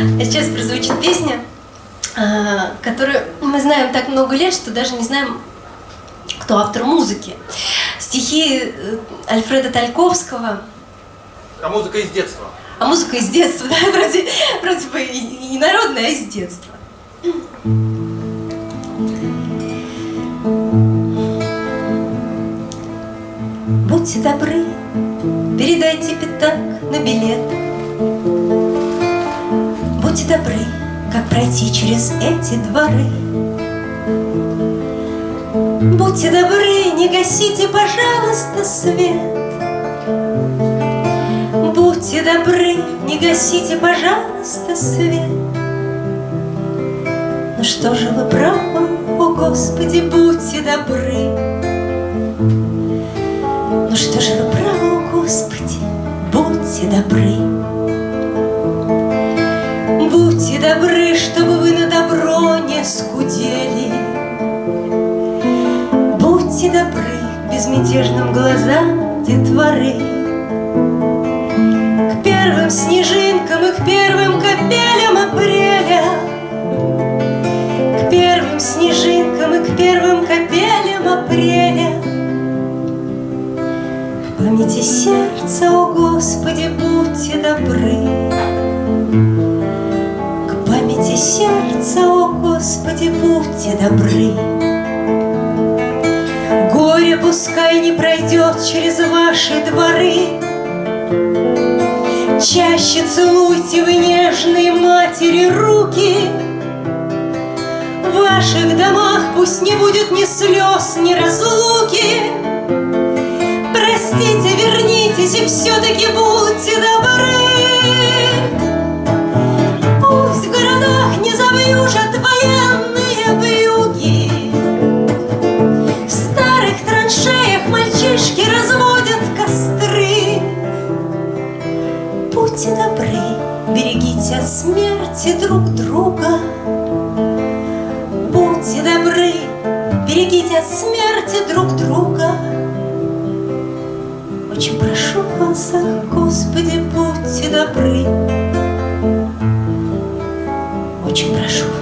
А сейчас прозвучит песня, а, которую мы знаем так много лет, что даже не знаем, кто автор музыки. Стихи э, Альфреда Тальковского. А музыка из детства? А музыка из детства, да, вроде, вроде бы не народная, а из детства. Будьте добры, передайте пятак на билет. Будьте добры, как пройти через эти дворы. Будьте добры, не гасите, пожалуйста, свет. Будьте добры, не гасите, пожалуйста, свет. Ну что же вы правы, о Господи, будьте добры. Ну что же вы правы, о Господи, будьте добры. Добры, чтобы вы на добро не скудели. Будьте добры к безмятежным глазам детворы. К первым снежинкам и к первым капелям апреля. К первым снежинкам и к первым капелям апреля. В памяти сердца, о Господи, будьте добры Господи, будьте добры. Горе пускай не пройдет через ваши дворы, Чаще целуйте вы нежные матери руки. В ваших домах пусть не будет ни слез, ни разлуки. Простите, вернитесь и все-таки будьте добры. Добры, берегите от смерти друг друга. Будьте добры, берегите от смерти друг друга. Очень прошу вас, Господи, будьте добры. Очень прошу вас.